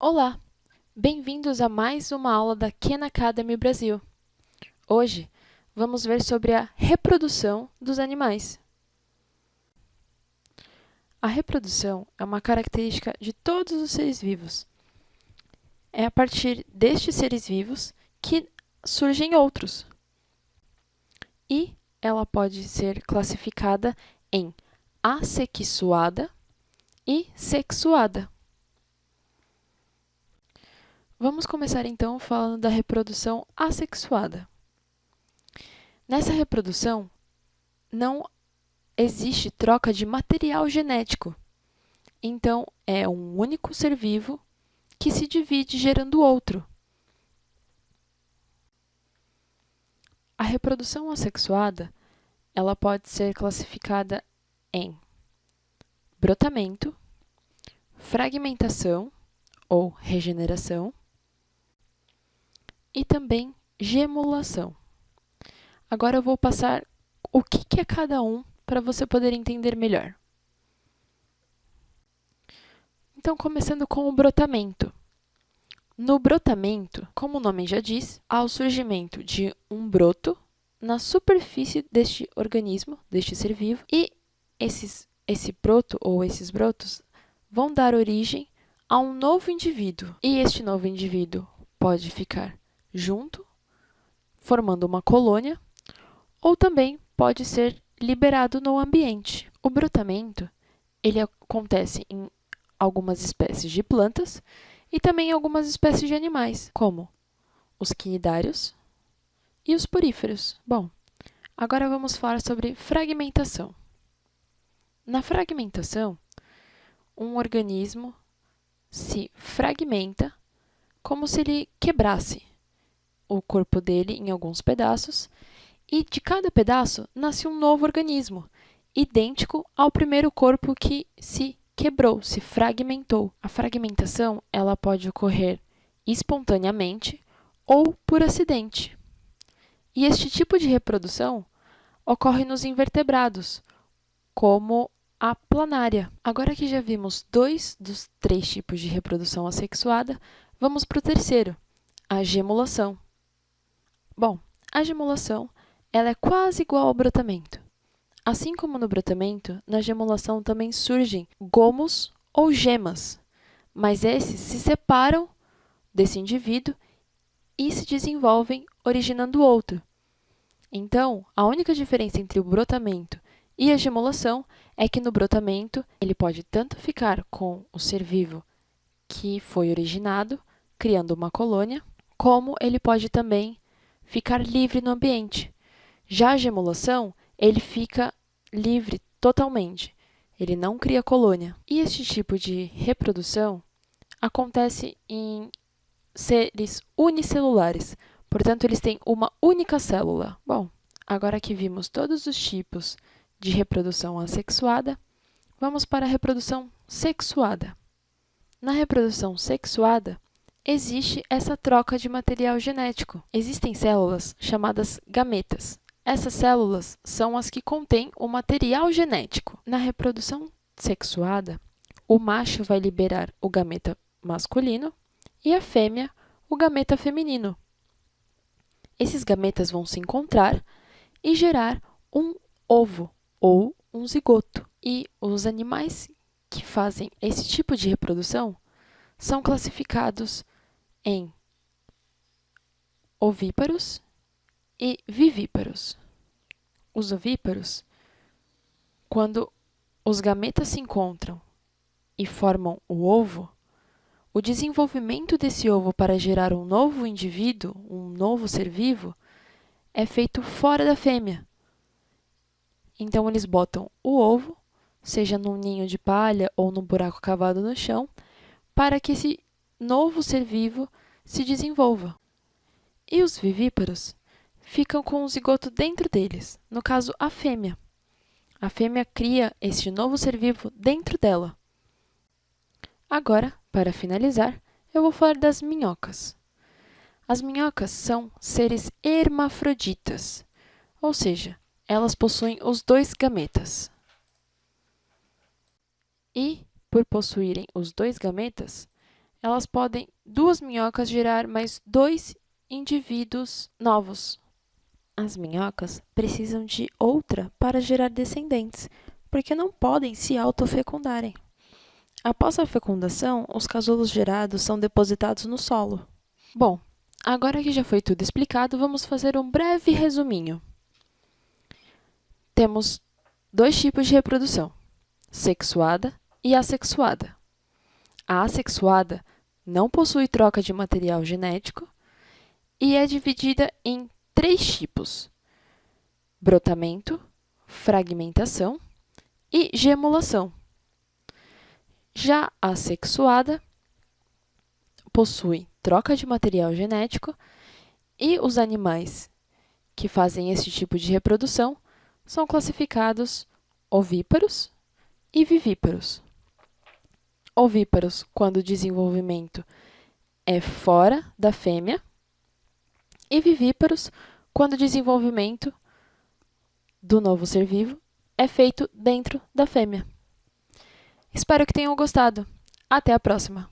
Olá! Bem-vindos a mais uma aula da Khan Academy Brasil. Hoje, vamos ver sobre a reprodução dos animais. A reprodução é uma característica de todos os seres vivos. É a partir destes seres vivos que surgem outros. E ela pode ser classificada em assexuada e sexuada. Vamos começar então falando da reprodução assexuada. Nessa reprodução, não existe troca de material genético. Então, é um único ser vivo que se divide gerando outro. A reprodução assexuada ela pode ser classificada em brotamento, fragmentação ou regeneração, e também gemulação. Agora eu vou passar o que, é cada um para você poder entender melhor. Então, começando com o brotamento. No brotamento, como o nome já diz, há o surgimento de um broto na superfície deste organismo, deste ser vivo, e esses, esse broto ou esses brotos vão dar origem a um novo indivíduo. E este novo indivíduo pode ficar junto, formando uma colônia, ou também pode ser liberado no ambiente. O brotamento ele acontece em algumas espécies de plantas e também em algumas espécies de animais, como os quinidários e os poríferos. Bom, agora vamos falar sobre fragmentação. Na fragmentação, um organismo se fragmenta como se ele quebrasse o corpo dele em alguns pedaços, e de cada pedaço nasce um novo organismo, idêntico ao primeiro corpo que se quebrou, se fragmentou. A fragmentação ela pode ocorrer espontaneamente ou por acidente. E este tipo de reprodução ocorre nos invertebrados, como a planária. Agora que já vimos dois dos três tipos de reprodução assexuada, vamos para o terceiro, a gemulação. Bom, a gemulação ela é quase igual ao brotamento. Assim como no brotamento, na gemulação também surgem gomos ou gemas, mas esses se separam desse indivíduo e se desenvolvem originando outro. Então, a única diferença entre o brotamento e a gemulação é que no brotamento ele pode tanto ficar com o ser vivo que foi originado, criando uma colônia, como ele pode também ficar livre no ambiente. Já a gemulação, ele fica livre totalmente. Ele não cria colônia. E este tipo de reprodução acontece em seres unicelulares, portanto, eles têm uma única célula. Bom, agora que vimos todos os tipos de reprodução assexuada, vamos para a reprodução sexuada. Na reprodução sexuada, existe essa troca de material genético. Existem células chamadas gametas. Essas células são as que contêm o material genético. Na reprodução sexuada, o macho vai liberar o gameta masculino e a fêmea o gameta feminino. Esses gametas vão se encontrar e gerar um ovo ou um zigoto. E os animais que fazem esse tipo de reprodução são classificados em ovíparos e vivíparos. Os ovíparos, quando os gametas se encontram e formam o ovo, o desenvolvimento desse ovo para gerar um novo indivíduo, um novo ser vivo, é feito fora da fêmea. Então, eles botam o ovo, seja num ninho de palha ou num buraco cavado no chão, para que esse novo ser vivo se desenvolva. E os vivíparos ficam com o zigoto dentro deles, no caso, a fêmea. A fêmea cria este novo ser vivo dentro dela. Agora, para finalizar, eu vou falar das minhocas. As minhocas são seres hermafroditas, ou seja, elas possuem os dois gametas. E, por possuírem os dois gametas, elas podem, duas minhocas, gerar mais dois indivíduos novos. As minhocas precisam de outra para gerar descendentes, porque não podem se autofecundarem. Após a fecundação, os casulos gerados são depositados no solo. Bom, agora que já foi tudo explicado, vamos fazer um breve resuminho. Temos dois tipos de reprodução, sexuada e assexuada. A assexuada não possui troca de material genético e é dividida em três tipos, brotamento, fragmentação e gemulação. Já a sexuada possui troca de material genético e os animais que fazem esse tipo de reprodução são classificados ovíparos e vivíparos. Ovíparos, quando o desenvolvimento é fora da fêmea, e vivíparos, quando o desenvolvimento do novo ser vivo é feito dentro da fêmea. Espero que tenham gostado. Até a próxima!